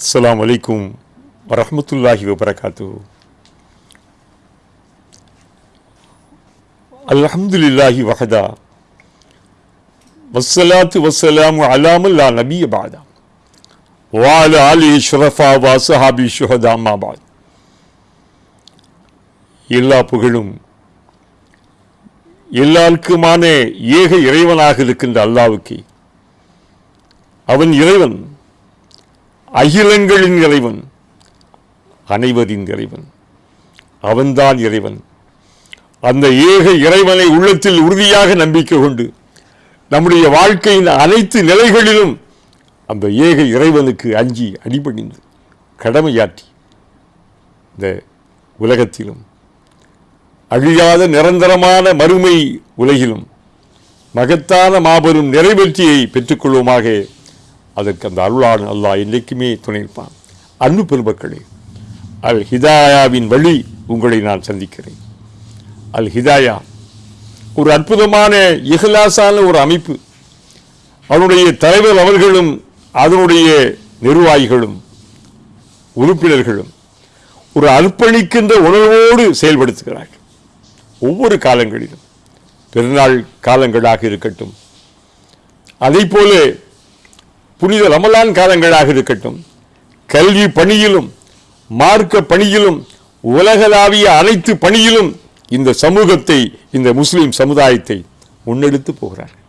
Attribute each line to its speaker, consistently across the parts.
Speaker 1: அஸ்ஸலாமு அலைக்கும் வரஹ்மத்துல்லாஹி வபரகாத்து அல்ஹம்துலில்லாஹி வஹதா வஸ்ஸலாத்து வஸ்ஸலாமு அலாமல் லா நபிய பாதா வால ஆலி ஷுரஃபா வா சஹாபி ஷுஹதா மாபாத் எல்லா புகழும் எல்லாருக்குமான ஏக இறைவனாக இருக்கின்ற அல்லாவுக்கு அவன் இறைவன் அகிலங்களின் இறைவன் அனைவரின் இறைவன் அவன்தான் இறைவன். அந்த ஏக இறைவனை உள்ளத்தில் உறுதியாக நம்பிக்கை கொண்டு நம்முடைய வாழ்க்கையின் அனைத்து நிலைகளிலும் அந்த ஏக இறைவனுக்கு அஞ்சி அடிபணிந்து கடமையாற்றி இந்த உலகத்திலும் அழியாத நிரந்தரமான மறுமை உலகிலும் மகத்தான மாபெரும் நிறைவேற்றியை பெற்றுக்கொள்வோமாக அதற்கு அந்த அருளான அல்லாஹ் என்றைக்குமே துணைப்பான் அன்பு பெருமக்களே அல் ஹிதாயாவின் வழி உங்களை நான் சந்திக்கிறேன். அல் ஹிதாயா ஒரு அற்புதமான இஹ்லாசான ஒரு அமைப்பு. அதனுடைய தலைவர் அவர்களும் அதனுடைய நிர்வாகிகளும் உறுப்பினர்களும் ஒரு அர்ப்பணிக்கின்ற உணர்வோடு செயல்படுத்துகிறார்கள். ஒவ்வொரு காலங்களிலும் பெருநாள் காலங்களாக இருக்கட்டும் அதை போல புனித ரமலான் காலங்களாக இருக்கட்டும் கல்வி பணியிலும் மார்க்க பணியிலும் உலகளாவிய அனைத்து பணியிலும் இந்த சமூகத்தை இந்த முஸ்லீம் சமுதாயத்தை முன்னெடுத்து போகிறார்கள்.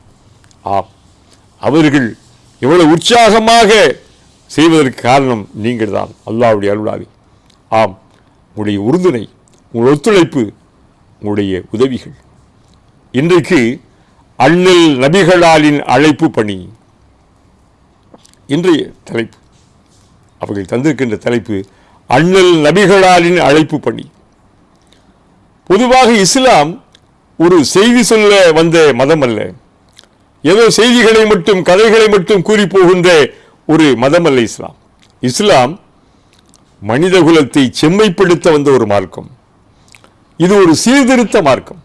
Speaker 1: ஆம் அவர்கள் எவ்வளவு உற்சாகமாக செய்வதற்கு காரணம் நீங்கள் தான் அல்லாவுடைய அருளாவி. ஆம் உங்களுடைய உறுதுணை உங்கள் ஒத்துழைப்பு உங்களுடைய உதவிகள். இன்றைக்கு அண்ணல் நபிகளாலின் அழைப்பு பணி இன்றைய தலைப்பு அவர்கள் தந்திருக்கின்ற தலைப்பு அண்ணல் நபிகளாலின் அழைப்பு பணி. பொதுவாக இஸ்லாம் ஒரு செய்தி சொல்ல வந்த மதம் அல்ல ஏதோ செய்திகளை மட்டும் கதைகளை மட்டும் கூறி போகின்ற ஒரு மதம் அல்ல இஸ்லாம். இஸ்லாம் மனித குலத்தை செம்மைப்படுத்த வந்த ஒரு மார்க்கம். இது ஒரு சீர்திருத்த மார்க்கம்.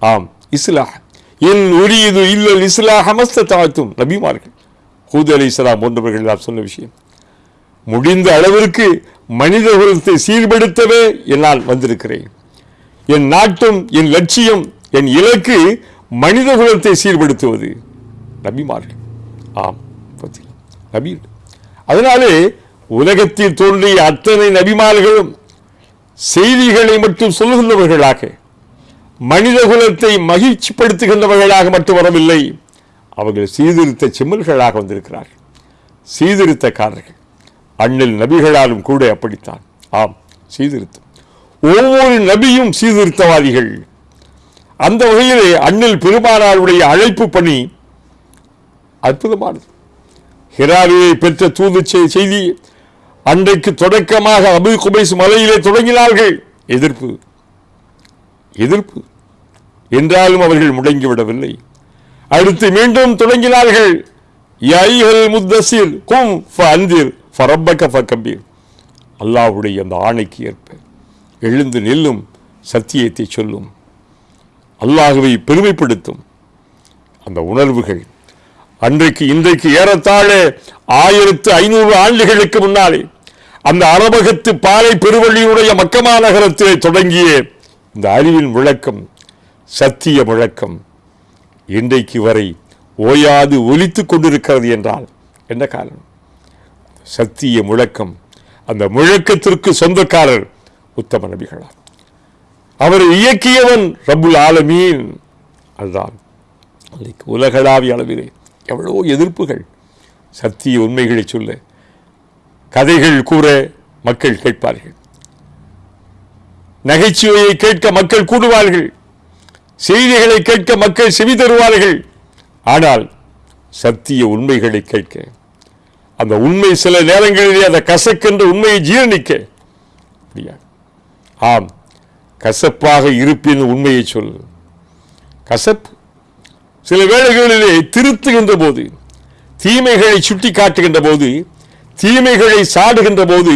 Speaker 1: ஆம் இஸ்லாம். என் உரியது இல்லல் இஸ்லாஹ் அமஸ்த தாழ்த்தும் நபிமார்கள். ஹூத் அலி இஸ்லாம் போன்றவர்கள் நான் சொன்ன விஷயம். முடிந்த அளவிற்கு மனித குலத்தை சீர்படுத்தவே என்னால் வந்திருக்கிறேன். என் நாட்டும் என் லட்சியம் என் இலக்கு மனித குலத்தை சீர்படுத்துவது. நபிமார்கள். ஆம் நபி அதனாலே உலகத்தில் தோன்றிய அத்தனை நபிமார்களும் செய்திகளை மட்டும் சொல்லுகின்றவர்களாக மனித குலத்தை மகிழ்ச்சிப்படுத்துகின்றவர்களாக மட்டும் வரவில்லை. அவர்கள் சீர்திருத்த சிம்மல்களாக வந்திருக்கிறார்கள். சீர்திருத்தக்காரர்கள். அண்ணில் நபிகளாலும் கூட அப்படித்தான். ஆம் சீர்திருத்தம். ஒவ்வொரு நபியும் சீர்திருத்தவாதிகள். அந்த வகையிலே அண்ணில் பெருமானாருடைய அழைப்பு பணி அற்புதமானது. ஹிராரியை பெற்ற தூது செய்தி அன்றைக்கு தொடக்கமாக அபு குபைஸ் மலையிலே தொடங்கினார்கள். எதிர்ப்பு. எதிர்ப்பு. என்றாலும் அவர்கள் முடங்கிவிடவில்லை அடுத்து மீண்டும் தொடங்கினார்கள் யைஹல் முத்தசிர் கும் ஃபஅந்திர் ஃபரப்பக ஃபகபீர் அல்லாஹுடைய அந்த ஆணைக்கு ஏற்ப எழுந்து நில்லும் சத்தியத்தை சொல்லும். அல்லாஹுவை பெருமைப்படுத்தும். அந்த உணர்வுகள் அன்றைக்கு இன்றைக்கு ஏறத்தாழ ஆயிரத்து ஐநூறு ஆண்டுகளுக்கு முன்னாலே அந்த அரபகத்து பாலை பெருவழியுடைய மக்கமா நகரத்திலே தொடங்கிய இந்த அறிவின் விளக்கம் சத்திய முழக்கம் இன்றைக்கு வரை ஓயாது ஒலித்துக் கொண்டிருக்கிறது என்றால் என்ன காரணம்? சத்திய முழக்கம். அந்த முழக்கத்திற்கு சொந்தக்காரர் உத்தம நபிகளார். அவரை இயக்கியவன் ரபுல் ஆலமீன். அதுதான் அன்றைக்கு உலகளாவிய அளவிலே எவ்வளவோ எதிர்ப்புகள். சத்திய உண்மைகளை சொல்ல கதைகள் கூற மக்கள் கேட்பார்கள். நகைச்சுவையை கேட்க மக்கள் கூடுவார்கள். செய்திகளை கேட்க மக்கள் செவி தருவார்கள். ஆனால் சத்திய உண்மைகளை கேட்க அந்த உண்மை சில நேரங்களிலே அந்த கசக்கென்ற உண்மையை ஜீரணிக்க முடியாது. ஆம் கசப்பாக இருப்பின் உண்மையை சொல். கசப்பு சில வேளைகளிலே திருத்துகின்ற போது தீமைகளை சுட்டி காட்டுகின்ற போது தீமைகளை சாடுகின்ற போது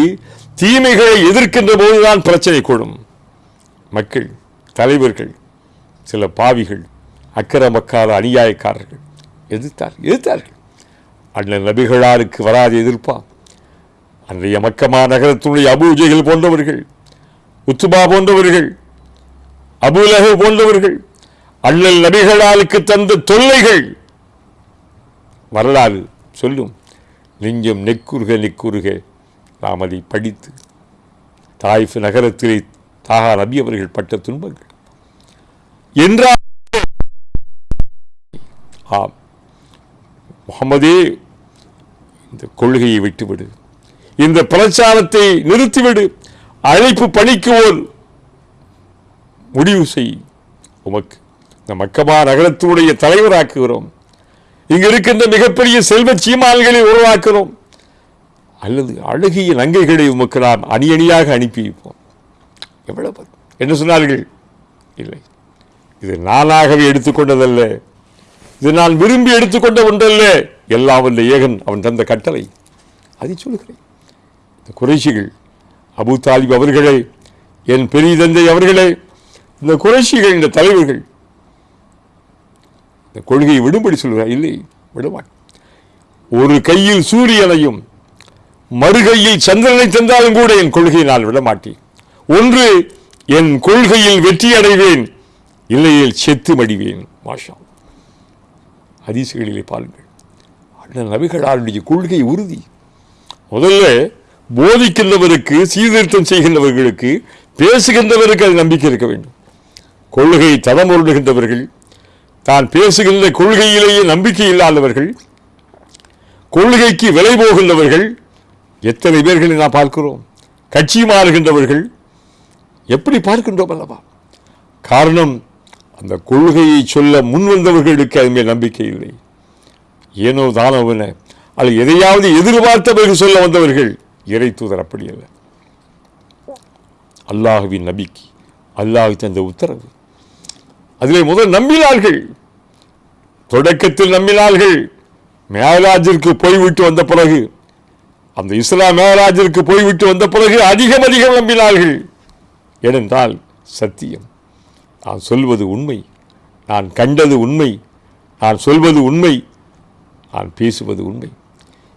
Speaker 1: தீமைகளை எதிர்க்கின்ற போதுதான் பிரச்சனை கூடும். மக்கள் தலைவர்கள் சில பாவிகள் அக்கிரமக்கார அநியாயக்காரர்கள். எதிர்த்தார் எதிர்த்தார்கள். அண்ணன் நபிகளாருக்கு வராது எதிர்ப்பா? அன்றைய மக்கமா நகரத்துடைய அபூஜைகள் போன்றவர்கள் உத்துபா போன்றவர்கள் அபுலகு போன்றவர்கள் அண்ணல் நபிகளாலுக்கு தந்த தொல்லைகள். வரலாறு சொல்லும். நெஞ்சம் நெக்குருக நெக்குருக நாம் அதை படித்து தாய்ஃப் நகரத்திலே தாகா நபி அவர்கள் பட்ட துன்பங்கள். என்றால் ஆம். முகமதே இந்த கொள்கையை விட்டுவிடு. இந்த பிரச்சாரத்தை நிறுத்திவிடு. அழைப்பு பணிக்கு ஓர் முடிவு செய். உமக்கு இந்த மக்கமா நகரத்தினுடைய தலைவராக்குகிறோம். இங்கு இருக்கின்ற மிகப்பெரிய செல்வ சீமான்களை உருவாக்குகிறோம். அல்லது அழகிய நங்கைகளை உமக்கு நாம் அணி அணியாக அனுப்பி வைப்போம். எவ்வளவு என்ன சொன்னார்கள்? இல்லை. இது நானாகவே எடுத்துக்கொண்டதல்ல. இது நான் விரும்பி எடுத்துக்கொண்ட ஒன்றல்ல. எல்லாம் வல்ல ஏகன் அவன் தந்த கட்டளை. அதை சொல்லுகிறேன். இந்த குறைஷிகள் அபு தாலிப் அவர்களே என் பெரிய தந்தை அவர்களே இந்த குறைஷிகள் இந்த தலைவர்கள் இந்த கொள்கையை விடும்படி சொல்கிறார் இல்லை விடுவான். ஒரு கையில் சூரியனையும் மறுகையில் சந்திரனை தந்தாலும் கூட என் கொள்கையை நான் விடமாட்டேன். ஒன்று என் கொள்கையில் வெற்றி அடைவேன் இல்லையில் செத்து மடிவேன் மாஷா. ஹதீசுகளிலே பாருங்கள். அண்ணன் நபிகளாருடைய கொள்கை உறுதி. முதல்ல போதிக்கின்றவருக்கு சீர்திருத்தம் செய்கின்றவர்களுக்கு பேசுகின்றவருக்கு அது நம்பிக்கை இருக்க வேண்டும். கொள்கை தடமுருடுகின்றவர்கள் தான் பேசுகின்ற கொள்கையிலேயே நம்பிக்கை இல்லாதவர்கள் கொள்கைக்கு விலை போகின்றவர்கள் எத்தனை பேர்களை நாம் பார்க்கிறோம்? கட்சி மாறுகின்றவர்கள் எப்படி பார்க்கின்றோம் அல்லவா? காரணம் அந்த கொள்கையை சொல்ல முன்வந்தவர்களுக்கு அது நம்பிக்கை இல்லை. ஏனோ தானவன அல்ல எதையாவது எதிர்பார்த்தவர்கள் சொல்ல வந்தவர்கள் இறை தூதர் அப்படி அல்ல. அல்லாஹுவின் நபிக்கை அல்லாஹ் தந்த உத்தரவு. அதிலே முதல் நம்பினார்கள். தொடக்கத்தில் நம்பினார்கள். மேலாஜிற்கு போய்விட்டு வந்த பிறகு அந்த இஸ்லாம் மேலாஜிற்கு போய்விட்டு வந்த பிறகு அதிகம் அதிகம் நம்பினார்கள். ஏனென்றால் சத்தியம். நான் சொல்வது உண்மை. நான் கண்டது உண்மை. நான் சொல்வது உண்மை. நான் பேசுவது உண்மை.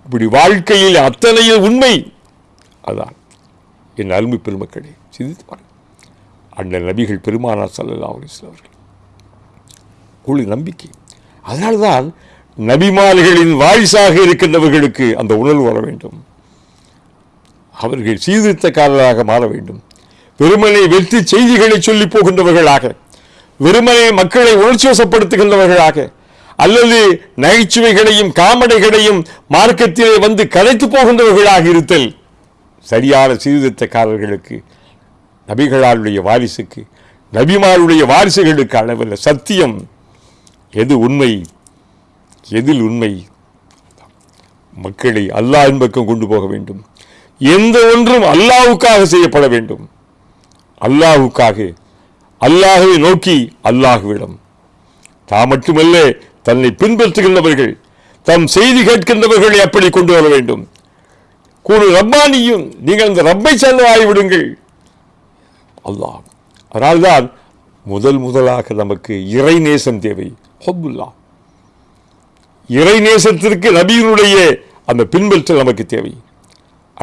Speaker 1: இப்படி வாழ்க்கையில் அத்தனையில் உண்மை. அதான் என் அருமை பெருமக்களே சிந்தித்து பாருங்கள். அண்ணன் நபிகள் பெருமானார் சல்லல்லா அலிஸ்லாம் அவர்கள் குழு நம்பிக்கை. அதனால்தான் நபிமார்களின் வாரிசாக இருக்கின்றவர்களுக்கு அந்த உணர்வு வர வேண்டும். அவர்கள் சீர்திருத்தக்காரராக மாற வேண்டும். வெறுமனை வெற்றி செய்திகளை சொல்லி போகின்றவர்களாக வெறுமனை மக்களை உணர்ச்சி வசப்படுத்துகின்றவர்களாக அல்லது நகைச்சுவைகளையும் காமெடிகளையும் மார்க்கத்திலே வந்து கலைத்து போகின்றவர்களாக இருத்தல் சரியான சீர்திருத்தக்காரர்களுக்கு நபிகளாருடைய வாரிசுக்கு நபிமாருடைய வாரிசுகளுக்கு அளவில் சத்தியம் எது உண்மை எதில் உண்மை? மக்களை அல்லாஹின் பக்கம் கொண்டு போக வேண்டும். எந்த ஒன்றும் அல்லாஹ்வுக்காக செய்யப்பட வேண்டும். அல்லாஹ்வுக்காக அல்லாஹுவை நோக்கி அல்லாஹுவிடம். தான் மட்டுமல்ல தன்னை பின்பற்றுகின்றவர்கள் தம் செய்தி கேட்கின்றவர்களை அப்படி கொண்டு வர வேண்டும். கூறு ரப்பானியும் நீங்கள் அந்த ரப்பை சேர்ந்தாகிவிடுங்கள் அல்லாஹ் அதனால்தான் முதல் முதலாக நமக்கு இறை நேசம் தேவை. ஹொபுல்லா இறை நேசத்திற்கு நபியினுடைய அந்த பின்பற்றல் நமக்கு தேவை.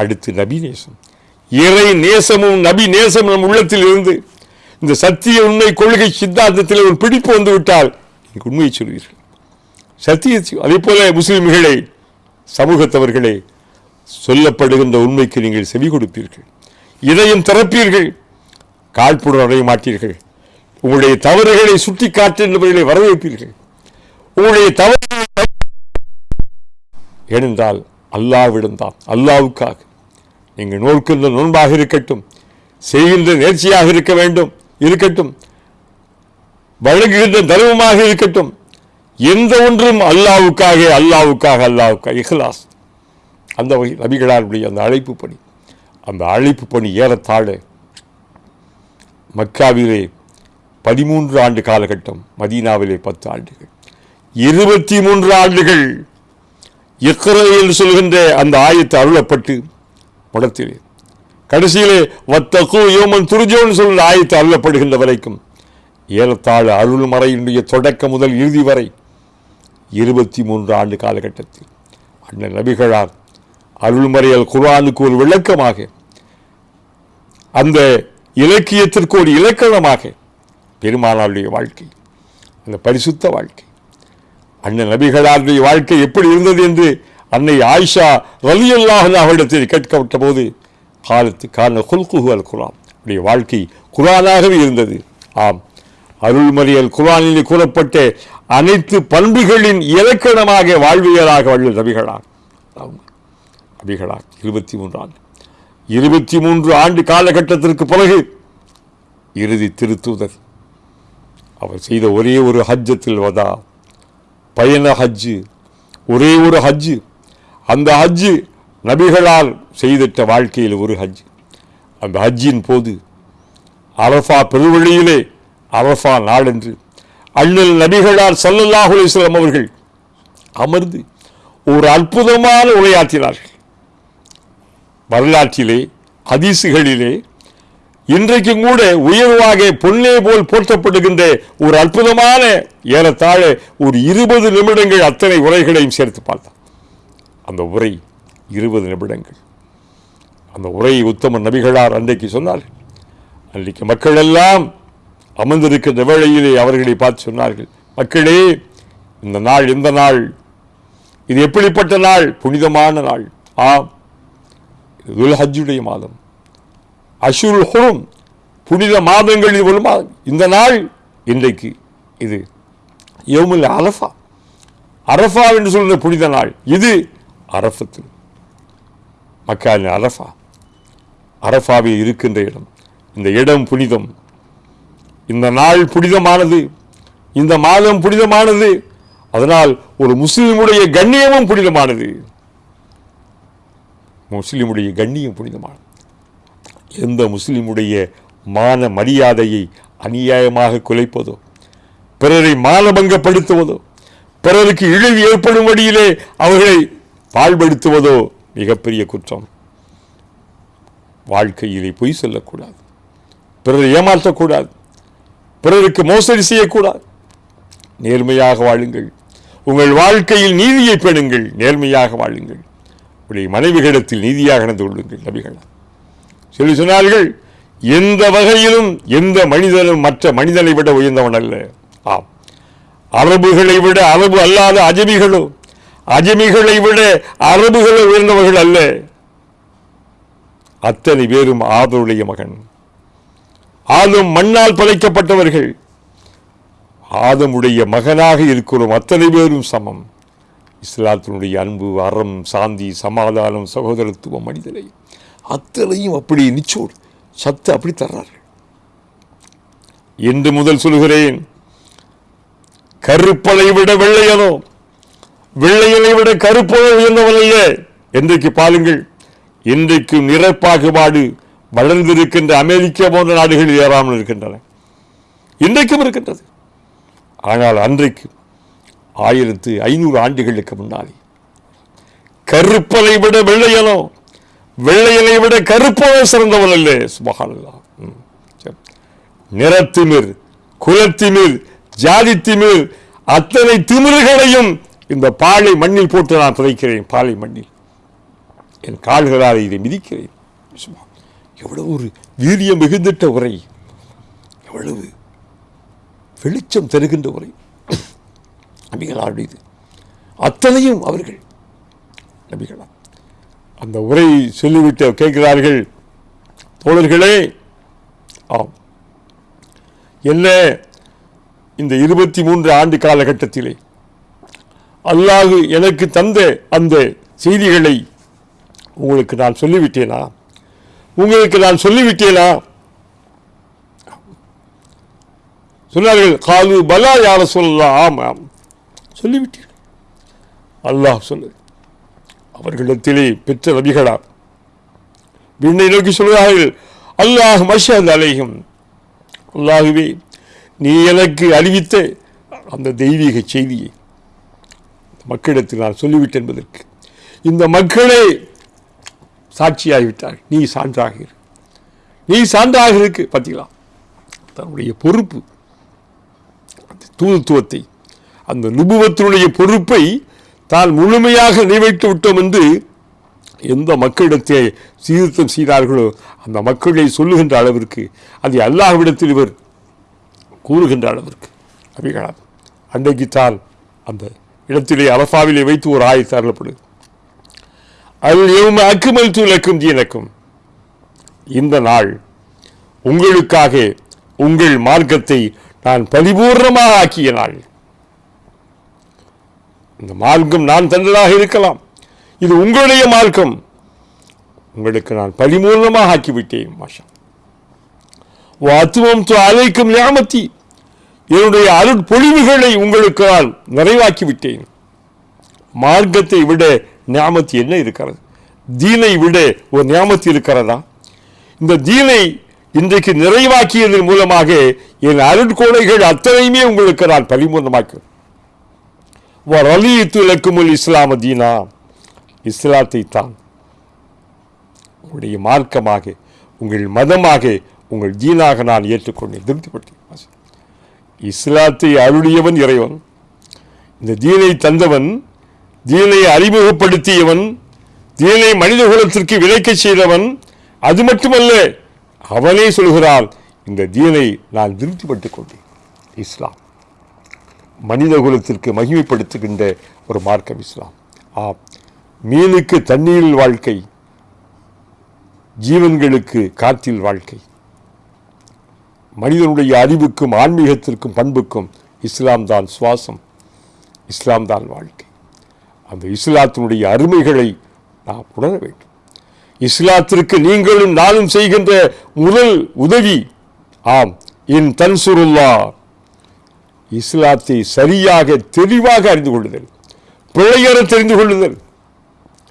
Speaker 1: அடுத்து நபி நேசம். இறை நேசமும் நபி நேசம் நம் உள்ளத்தில் இருந்து இந்த சத்திய உண்மை கொள்கை சித்தாந்தத்தில் ஒரு பிடிப்பு வந்துவிட்டால் எனக்கு உண்மையை சொல்வீர்கள். சத்திய அதே போல முஸ்லிம்களே சமூகத்தவர்களே சொல்லப்படுகின்ற உண்மைக்கு நீங்கள் செவி கொடுப்பீர்கள். இதையும் திறப்பீர்கள். காழ்ப்புடன் அடைய மாட்டீர்கள். உங்களுடைய தவறுகளை சுட்டி காட்டுகின்றவர்களை வரவேற்பீர்கள். உங்களுடைய தவறு ஏனென்றால் அல்லாவிடம் தான் அல்லாவுக்காக நீங்கள் நோக்கின்ற நோன்பாக இருக்கட்டும் செய்கின்ற நேர்ச்சியாக இருக்க வேண்டும் இருக்கட்டும். வழங்குகின்ற தர்மமாக இருக்கட்டும். எந்த ஒன்றும் அல்லாவுக்காக அல்லாவுக்காக அல்லாவுக்காக இஹ்லாஸ். அந்த வகை நபிகளாருடைய அந்த அழைப்பு பணி. அந்த அழைப்பு பணி ஏறத்தாழ மக்காவிலே பதிமூன்று ஆண்டு காலகட்டம் மதீனாவிலே பத்து ஆண்டுகள். இருபத்தி மூன்று ஆண்டுகள் இக்ர என்று சொல்கின்ற அந்த ஆயத்து அருளப்பட்டு படத்திலே கடைசியிலே வத்தகு யோமன் துருஜோன்னு சொல்ல ஆயத்து அள்ளப்படுகின்ற வரைக்கும் ஏறத்தாழ அருள்மறையினுடைய தொடக்கம் முதல் இறுதி வரை இருபத்தி மூன்று ஆண்டு காலகட்டத்தில் அண்ணன் நபிகளார் அருள்மறையால் குரானுக்கு ஒரு விளக்கமாக அந்த இலக்கியத்திற்கு ஒரு இலக்கணமாக பெருமானாருடைய வாழ்க்கை அந்த பரிசுத்த வாழ்க்கை அண்ணன் நபிகளாருடைய வாழ்க்கை எப்படி இருந்தது என்று அன்னை ஆயிஷா ரலியல்லாஹு அவரிடத்தில் கேட்கப்பட்ட போது காலத்து காரண குல்குஹு அல் குரான். உடைய வாழ்க்கை குரானாகவே இருந்தது. ஆம் அருள்மறியல் குரானில் கூறப்பட்ட அனைத்து பண்புகளின் இலக்கணமாக வாழ்வியலாக வள்ளல் நபிகளார். ஆம். நபிகளார் இருபத்தி மூன்று ஆண்டு. இருபத்தி மூன்று ஆண்டு காலகட்டத்திற்கு பிறகு இறுதி திருத்தூதர். அவர் செய்த ஒரே ஒரு ஹஜ்ஜத்தில் வதா. பயண ஹஜ்ஜு ஒரே ஒரு ஹஜ்ஜு. அந்த ஹஜ்ஜு நபிகளால் செய்திட்ட வாழ்க்கையில் ஒரு ஹஜ். அந்த ஹஜ்ஜின் போது அரஃபா பெருவழியிலே அரஃபா நாளென்று அண்ணல் நபிகளார் ஸல்லல்லாஹு அவர்கள் அமர்ந்து ஒரு அற்புதமான உரையாற்றினார்கள். வரலாற்றிலே ஹதீசுகளிலே இன்றைக்கும் கூட உயர்வாக பொன்னே போல் போற்றப்படுகின்ற ஒரு அற்புதமான ஏறத்தாழ ஒரு இருபது நிமிடங்கள் அத்தனை உரைகளையும் சேர்த்து பார்த்தார். அந்த உரை இருபது நிமிடங்கள். அந்த உரையை உத்தம நபிகளார் அன்றைக்கு சொன்னார்கள் அன்றைக்கு மக்கள் எல்லாம் அமர்ந்திருக்கின்ற வேளையிலே அவர்களை பார்த்து சொன்னார்கள் மக்களே இந்த நாள் இந்த நாள்? இது எப்படிப்பட்ட நாள்? புனிதமான நாள். ஆம் இது துல்ஹஜ்ஜுடைய மாதம். அஷுருல் ஹுரும் புனித மாதங்களில் ஒரு மாதம் இந்த நாள் இன்றைக்கு இது. யோமுல் அரஃபா. அரஃபா என்று சொல்கிற புனித நாள். இது அரஃபத்தில் மக்காலின் அரஃபா அரஃபாவில் இருக்கின்ற இடம். இந்த இடம் புனிதம். இந்த நாள் புனிதமானது. இந்த மாதம் புனிதமானது. அதனால் ஒரு முஸ்லிமுடைய கண்ணியமும் புனிதமானது. முஸ்லிமுடைய கண்ணியம் புனிதமானது. எந்த முஸ்லீமுடைய மான மரியாதையை அநியாயமாக குலைப்பதோ பிறரை மானபங்கப்படுத்துவதோ பிறருக்கு இழிவு ஏற்படும் வழியிலே அவர்களை பாழ்படுத்துவதோ மிகப்பெரிய குற்றம். வாழ்க்கையிலே பொய் சொல்லக்கூடாது. பிறரை ஏமாற்றக்கூடாது. பிறருக்கு மோசடி செய்யக்கூடாது. நேர்மையாக வாழுங்கள். உங்கள் வாழ்க்கையில் நீதியை பெணுங்கள். நேர்மையாக வாழுங்கள். உடைய மனைவிகளிடத்தில் நீதியாக நடந்து கொள்ளுங்கள் நபிகள். சொல்லி சொன்னார்கள் எந்த வகையிலும் எந்த மனிதனும் மற்ற மனிதனை விட உயர்ந்தவன் அல்ல. ஆம். அரபுகளை விட அரபு அல்லாத அஜமிகளோ அஜமிகளை விட அரபுகளை உயர்ந்தவர்கள் அல்ல. அத்தனை பேரும் ஆதருடைய மகன். ஆதம் மண்ணால் பதைக்கப்பட்டவர்கள் ஆதமுடைய மகனாக இருக்கிறோம். அத்தனை பேரும் சமம். இஸ்லாத்தினுடைய அன்பு அறம் சாந்தி சமாதானம் சகோதரத்துவம் மனிதனை. அத்தனையும் அப்படி நிச்சோடு சத்து அப்படி தர்றார்கள். என்று முதல் சொல்கிறேன் கருப்பலை விட வெள்ளையனோ வெள்ளையனை விட கருப்பனோ உயர்ந்தவன் என்றைக்கு பாருங்கள் இன்றைக்கு நிறப்பாகுபாடு வளர்ந்திருக்கின்ற அமெரிக்கா போன்ற நாடுகளில் ஏறாமல் இருக்கின்றன. இன்றைக்கும் இருக்கின்றது. ஆனால் அன்றைக்கு ஆயிரத்து ஐநூறு ஆண்டுகளுக்கு முன்னாலே கருப்பலை விட வெள்ளையனோ வெள்ளையனை விட கருப்பனோ சிறந்தவன் அல்ல. சுபஹானல்லாஹ் நிறத்திமிர் குலத்திமிர் ஜாதித்திமிர் அத்தனை திமிர்களையும் இந்த பாலை மண்ணில் போட்டு நான் புதைக்கிறேன் பாலை மண்ணில். என் கால்களால் இதை மிதிக்கிறேன். சும்மா எவ்வளவு ஒரு வீரியம் மிகுந்திட்ட உரை. எவ்வளவு வெளிச்சம் தருகின்ற உரை. நபிகளாருடையது அத்தனையும் அவர்கள். நபிகளா அந்த உரை சொல்லிவிட்டு கேட்கிறார்கள் தோழர்களே ஆம். என்ன இந்த இருபத்தி மூன்று ஆண்டு காலகட்டத்திலே அல்லாஹு எனக்கு தந்த அந்த செய்திகளை உங்களுக்கு நான் சொல்லிவிட்டேனா? உங்களுக்கு நான் சொல்லிவிட்டேனா? சொன்னார்கள் காலு பலா யார சொல்லலாம் ஆமாம் சொல்லிவிட்டீர்கள். அல்லாஹ் சொல்லு அவர்களிடத்திலே பெற்ற நபிகளா? விண்ணை நோக்கி சொல்கிறார்கள் அல்லாஹ் மஷத் அலைகம் அல்லாஹுவே நீ எனக்கு அறிவித்த அந்த தெய்வீக செய்தியை மக்களிடத்தில் நான் சொல்லிவிட்டேன் என்பதற்கு. இந்த மக்களே சாட்சியாகிவிட்டார் நீ சான்றாக இரு நீ சான்றாக இருக்கு பார்த்தீங்களா தன்னுடைய பொறுப்பு அந்த தூதுத்துவத்தை அந்த நுபுவத்தினுடைய பொறுப்பை தான் முழுமையாக நிறைவேற்றி விட்டோம் என்று எந்த மக்களிடத்தை சீர்திருத்தம் செய்தார்களோ அந்த மக்களை சொல்லுகின்ற அளவிற்கு அதை அல்லாஹ்விடத்தில் இவர் கூறுகின்ற அளவிற்கு. அவைகளாம் அன்றைக்குத்தான் அந்த இடத்திலே அலஃபாவிலே வைத்து ஒரு ஆயத்து அருளப்படுது அல் யௌம அக்குமல் துலக்கும் தீனக்கும். இந்த நாள் உங்களுக்காக உங்கள் மார்க்கத்தை நான் பரிபூர்ணமாக ஆக்கிய நாள். இந்த மார்க்கம் நான் தந்ததாக இருக்கலாம். இது உங்களுடைய மார்க்கம். உங்களுக்கு நான் பரிபூர்ணமாக ஆக்கிவிட்டேன் மாஷா. வாத்துவம் அழைக்கும் ஞாமத்தி. என்னுடைய அருட்பொழிவுகளை உங்களுக்கு நான் நிறைவாக்கி விட்டேன் மார்க்கத்தை விட ஞாமத்தி என்ன இருக்கிறது? தீனை விட ஒரு ஞாமத்தி இருக்கிறதா? இந்த தீனை இன்றைக்கு நிறைவாக்கியதன் மூலமாக என் அருட்கொலைகள் அத்தனையுமே உங்களுக்கு நான் பரிபூர்ணமாக்கிறேன் ரலியத்து இலக்குமுல் இஸ்லாம தீனா. இஸ்லாத்தை தான் உங்களுடைய மார்க்கமாக உங்கள் மதமாக உங்கள் தீனாக நான் ஏற்றுக்கொண்டேன். திருப்திப்பட்டேன் இஸ்லாத்தை அருளியவன் இறைவன். இந்த தீனை தந்தவன் தீனை அறிமுகப்படுத்தியவன் தீனை மனித குலத்திற்கு விளைக்கச் செய்தவன் அது மட்டுமல்ல அவனே சொல்கிறான் இந்த தீனை நான் திருப்திப்பட்டுக் கொண்டேன். இஸ்லாம். மனித குலத்திற்கு மகிமைப்படுத்துகின்ற ஒரு மார்க்கம் இஸ்லாம். ஆ மீனுக்கு தண்ணீரில் வாழ்க்கை ஜீவன்களுக்கு காற்றில் வாழ்க்கை. மனிதனுடைய அறிவுக்கும் ஆன்மீகத்திற்கும் பண்புக்கும் இஸ்லாம் தான் சுவாசம் இஸ்லாம் தான் வாழ்க்கை. அந்த இஸ்லாத்தினுடைய அருமைகளை நாம் உணர வேண்டும். இஸ்லாத்திற்கு நீங்களும் நானும் செய்கின்ற முதல் உதவி ஆம் இன் தன்சுருல்லா இஸ்லாத்தை சரியாக தெளிவாக அறிந்து கொள்ளுதல் பிழையற தெரிந்து கொள்ளுதல்.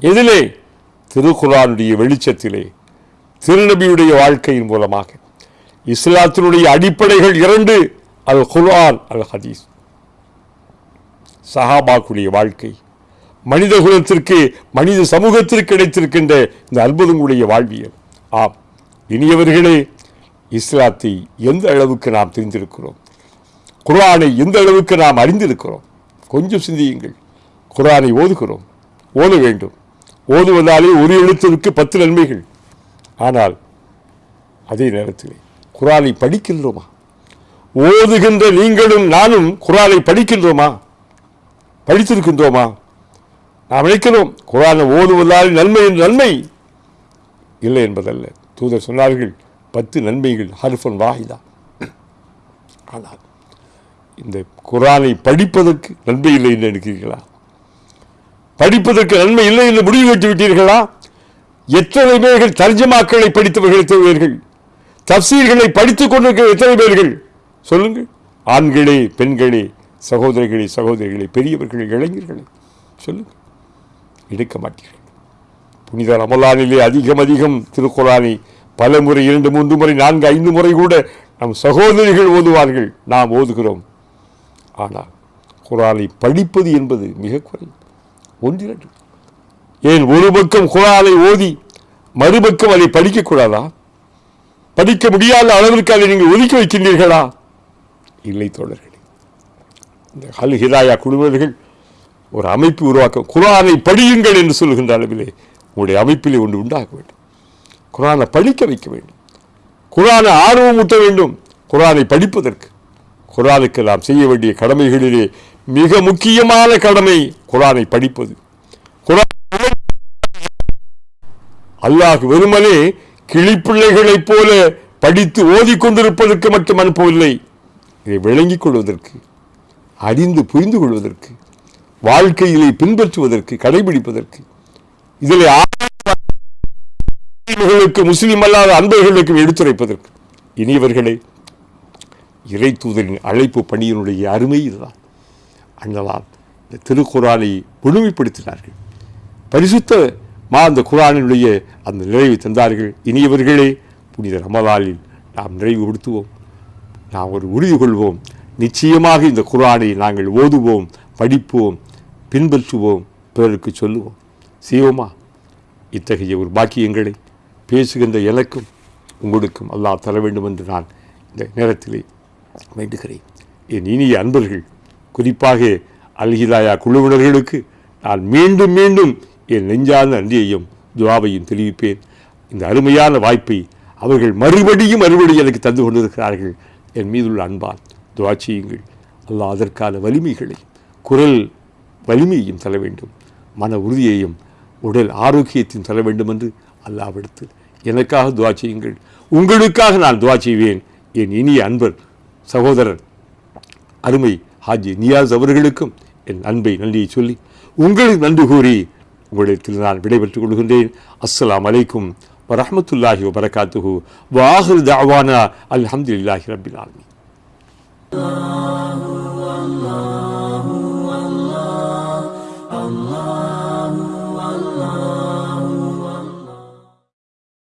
Speaker 1: எதிலே திருக்குறானுடைய வெளிச்சத்திலே திருநபியுடைய வாழ்க்கையின் மூலமாக இஸ்லாத்தினுடைய அடிப்படைகள் இரண்டு அல் குர்ஆன் அல் ஹதீஸ் சஹாபாக்குடைய வாழ்க்கை மனித குலத்திற்கு மனித சமூகத்திற்கு கிடைத்திருக்கின்ற இந்த அற்புதங்களுடைய வாழ்வியல். ஆம் இனியவர்களே இஸ்லாத்தை எந்த அளவுக்கு நாம் தெரிந்திருக்கிறோம்? குர்ஆனை எந்த அளவுக்கு நாம் அறிந்திருக்கிறோம்? கொஞ்சம் சிந்தியுங்கள். குர்ஆனை ஓதுகிறோம். ஓத வேண்டும். ஓதுவதாலே ஒரு எழுத்திற்கு பத்து நன்மைகள். ஆனால் அதே நேரத்தில் குரானை படிக்கின்றோமா? ஓதுகின்ற நீங்களும் நானும் குரானை படிக்கின்றோமா? படித்திருக்கின்றோமா? நாம் நினைக்கிறோம் குரானை ஓதுவதால் நன்மை நன்மை. இல்லை என்பதல்ல. தூதர் சொன்னார்கள் பத்து நன்மைகள் ஹர்ஃபன் வாஹிதா. ஆனால் இந்த குரானை படிப்பதற்கு நன்மை இல்லை என்று நினைக்கிறீர்களா? படிப்பதற்கு நன்மை இல்லை என்று முடிவு கட்டி விட்டீர்களா எத்தனை பேர்கள் தர்ஜமாக்களை படித்தவர்கள் எத்தனை தப்சீர்களை படித்துக் கொண்டிருக்கிற எத்தனை பேர்கள்? சொல்லுங்கள் ஆண்களே பெண்களே சகோதரிகளே சகோதரிகளே பெரியவர்களே இளைஞர்களே சொல்லுங்கள் எடுக்க மாட்டீர்கள். புனித ரமலானிலே அதிகம் அதிகம் திருக்குறானை பல முறை இரண்டு மூன்று முறை நான்கு ஐந்து முறை கூட நம் சகோதரிகள் ஓதுவார்கள். நாம் ஓதுகிறோம். ஆனால் குரானை படிப்பது என்பது மிக குறைவு. ஒன்றிரண்டு ஏன் ஒரு பக்கம் குரானை ஓதி மறுபக்கம் அதை படிக்கக்கூடாதா படிக்க முடியாத அளவிற்கு அதை நீங்கள் ஒதுக்கி வைக்கின்றீர்களா? இல்லை தோழர்களே இந்த ஹல் ஹிதாயா குழுவினர்கள் ஒரு அமைப்பு உருவாக்க குரானை படியுங்கள் என்று சொல்லுகின்ற அளவிலே உங்களுடைய அமைப்பிலே ஒன்று உண்டாக வேண்டும். குரானை படிக்க வைக்க வேண்டும். குரானை ஆர்வம் ஊட்ட வேண்டும். குரானை படிப்பதற்கு. குரானுக்கு நாம் செய்ய வேண்டிய கடமைகளிலே மிக முக்கியமான கடமை குரானை படிப்பது. குரான் அல்லாஹ் வெறுமனே கிளிப்பிள்ளைகளைப் போல படித்து ஓதிக்கொண்டிருப்பதற்கு மட்டும் அனுப்பவில்லை. இதை விளங்கிக் கொள்வதற்கு அறிந்து புரிந்து கொள்வதற்கு வாழ்க்கையிலே பின்பற்றுவதற்கு கடைபிடிப்பதற்கு. இதில் முஸ்லிம்களுக்கு முஸ்லிம் அல்லாத அன்பர்களுக்கு எடுத்துரைப்பதற்கு. இனியவர்களே இறை தூதரின் அழைப்பு பணியினுடைய அருமை இதுதான். அண்ணலால் இந்த திருக்குறானை முழுமைப்படுத்தினார்கள். பரிசுத்த அந்த குரானினுடைய அந்த நிறைவை தந்தார்கள். இனியவர்களே புனித ரமலாலில் நாம் நிறைவு கொடுத்துவோம் நாம் ஒரு உறுதி கொள்வோம். நிச்சயமாக இந்த குரானை நாங்கள் ஓதுவோம் படிப்போம் பின்பற்றுவோம் பிறருக்கு சொல்லுவோம். செய்வோமா? இத்தகைய ஒரு பாக்கியங்களை பேசுகின்ற எனக்கும் உங்களுக்கும் அல்லாஹ் தர வேண்டும் என்று நான் இந்த நேரத்திலே வேண்டுகிறேன். என் இனிய அன்பர்கள் குறிப்பாக அல்ஹிதாயா குழுவினர்களுக்கு நான் மீண்டும் மீண்டும் என் நெஞ்சார்ந்த நன்றியையும் துவாவையும் தெரிவிப்பேன். இந்த அருமையான வாய்ப்பை அவர்கள் மறுபடியும் மறுபடியும் எனக்கு தந்து கொண்டிருக்கிறார்கள். என் மீதுள்ள அன்பால் துவா செய்யுங்கள். அல்லாஹ் அதற்கான வலிமைகளை குரல் வலிமையையும் தர வேண்டும். மன உறுதியையும் உடல் ஆரோக்கியத்தையும் தர வேண்டும் என்று அல்லாவிடத்தில் எனக்காக துவா செய்யுங்கள். உங்களுக்காக நான் துவா செய்வேன். என் இனிய அன்பர் சகோதரர் அருமை ஹாஜி நியாஸ் அவர்களுக்கும் என் அன்பை நன்றியை சொல்லி உங்களுக்கு நன்றி கூறி உங்களிடத்தில் நான் விடைபெற்றுக் கொள்கின்றேன் அஸ்ஸலாமு அலைக்கும் வரஹ்மத்துல்லாஹி வபரகாத்துஹு வாஹிர் தஅவானா அல்ஹம்துலில்லாஹி ரப்பில் ஆலமீன்